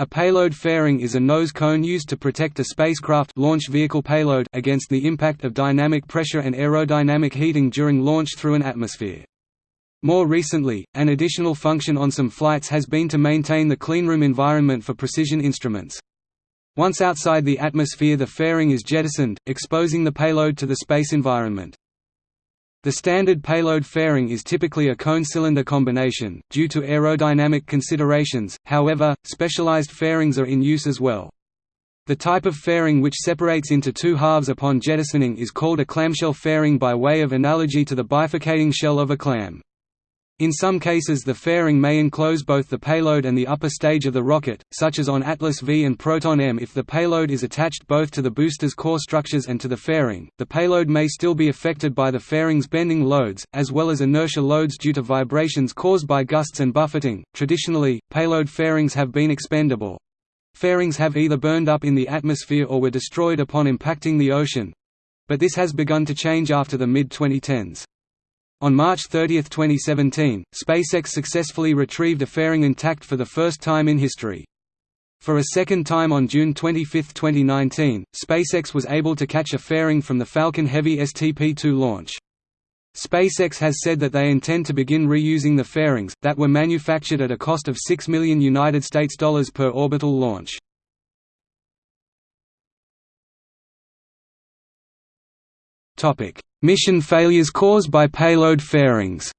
A payload fairing is a nose cone used to protect a spacecraft launch vehicle payload against the impact of dynamic pressure and aerodynamic heating during launch through an atmosphere. More recently, an additional function on some flights has been to maintain the cleanroom environment for precision instruments. Once outside the atmosphere the fairing is jettisoned, exposing the payload to the space environment. The standard payload fairing is typically a cone-cylinder combination, due to aerodynamic considerations, however, specialized fairings are in use as well. The type of fairing which separates into two halves upon jettisoning is called a clamshell fairing by way of analogy to the bifurcating shell of a clam. In some cases the fairing may enclose both the payload and the upper stage of the rocket, such as on Atlas V and Proton M if the payload is attached both to the booster's core structures and to the fairing. The payload may still be affected by the fairing's bending loads, as well as inertia loads due to vibrations caused by gusts and buffeting. Traditionally, payload fairings have been expendable. Fairings have either burned up in the atmosphere or were destroyed upon impacting the ocean. But this has begun to change after the mid-2010s. On March 30, 2017, SpaceX successfully retrieved a fairing intact for the first time in history. For a second time on June 25, 2019, SpaceX was able to catch a fairing from the Falcon Heavy STP-2 launch. SpaceX has said that they intend to begin reusing the fairings, that were manufactured at a cost of 6 million United States dollars per orbital launch. Mission failures caused by payload fairings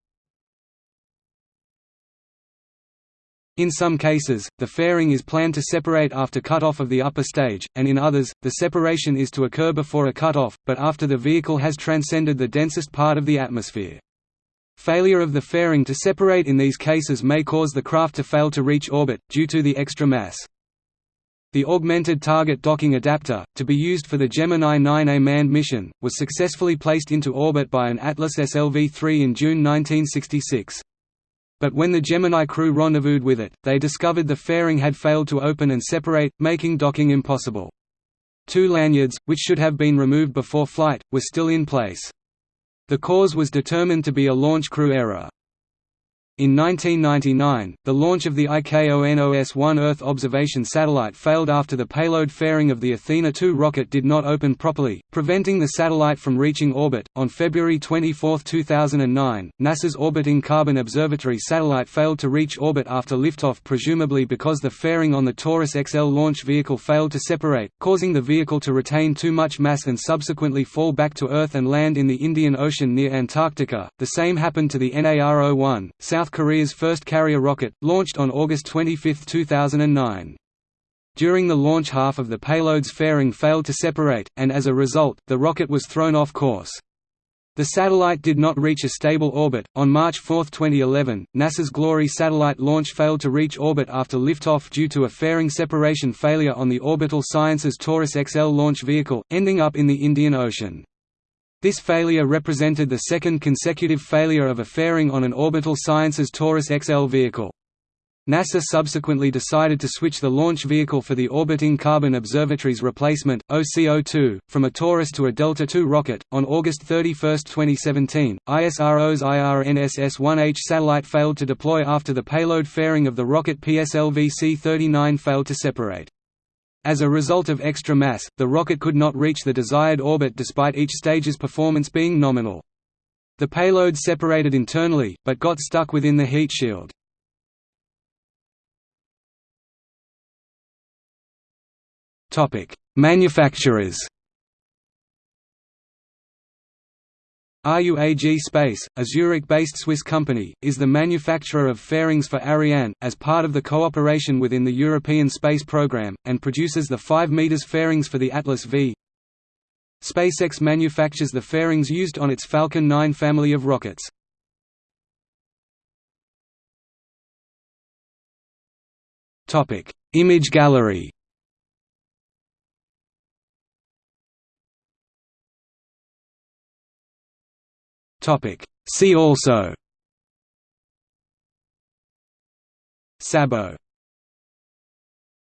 In some cases, the fairing is planned to separate after cutoff of the upper stage, and in others, the separation is to occur before a cutoff, but after the vehicle has transcended the densest part of the atmosphere. Failure of the fairing to separate in these cases may cause the craft to fail to reach orbit, due to the extra mass. The Augmented Target Docking Adapter, to be used for the Gemini 9A manned mission, was successfully placed into orbit by an Atlas SLV-3 in June 1966. But when the Gemini crew rendezvoused with it, they discovered the fairing had failed to open and separate, making docking impossible. Two lanyards, which should have been removed before flight, were still in place. The cause was determined to be a launch crew error. In 1999, the launch of the IKONOS-1 Earth observation satellite failed after the payload fairing of the Athena 2 rocket did not open properly, preventing the satellite from reaching orbit. On February 24, 2009, NASA's Orbiting Carbon Observatory satellite failed to reach orbit after liftoff presumably because the fairing on the Taurus XL launch vehicle failed to separate, causing the vehicle to retain too much mass and subsequently fall back to Earth and land in the Indian Ocean near Antarctica. The same happened to the Naro-1, South Korea's first carrier rocket, launched on August 25, 2009. During the launch half of the payload's fairing failed to separate, and as a result, the rocket was thrown off course. The satellite did not reach a stable orbit. On March 4, 2011, NASA's Glory satellite launch failed to reach orbit after liftoff due to a fairing separation failure on the Orbital Sciences Taurus XL launch vehicle, ending up in the Indian Ocean. This failure represented the second consecutive failure of a fairing on an Orbital Sciences Taurus XL vehicle. NASA subsequently decided to switch the launch vehicle for the Orbiting Carbon Observatory's replacement, OCO-2, from a Taurus to a Delta II rocket. On August 31, 2017, ISRO's IRNSS-1H satellite failed to deploy after the payload fairing of the rocket PSLV C-39 failed to separate. As a result of extra mass, the rocket could not reach the desired orbit despite each stage's performance being nominal. The payload separated internally, but got stuck within the heat shield. Manufacturers RUAG Space, a Zurich-based Swiss company, is the manufacturer of fairings for Ariane, as part of the cooperation within the European Space Programme, and produces the 5 m fairings for the Atlas V. SpaceX manufactures the fairings used on its Falcon 9 family of rockets. Image gallery Topic. See also Sabot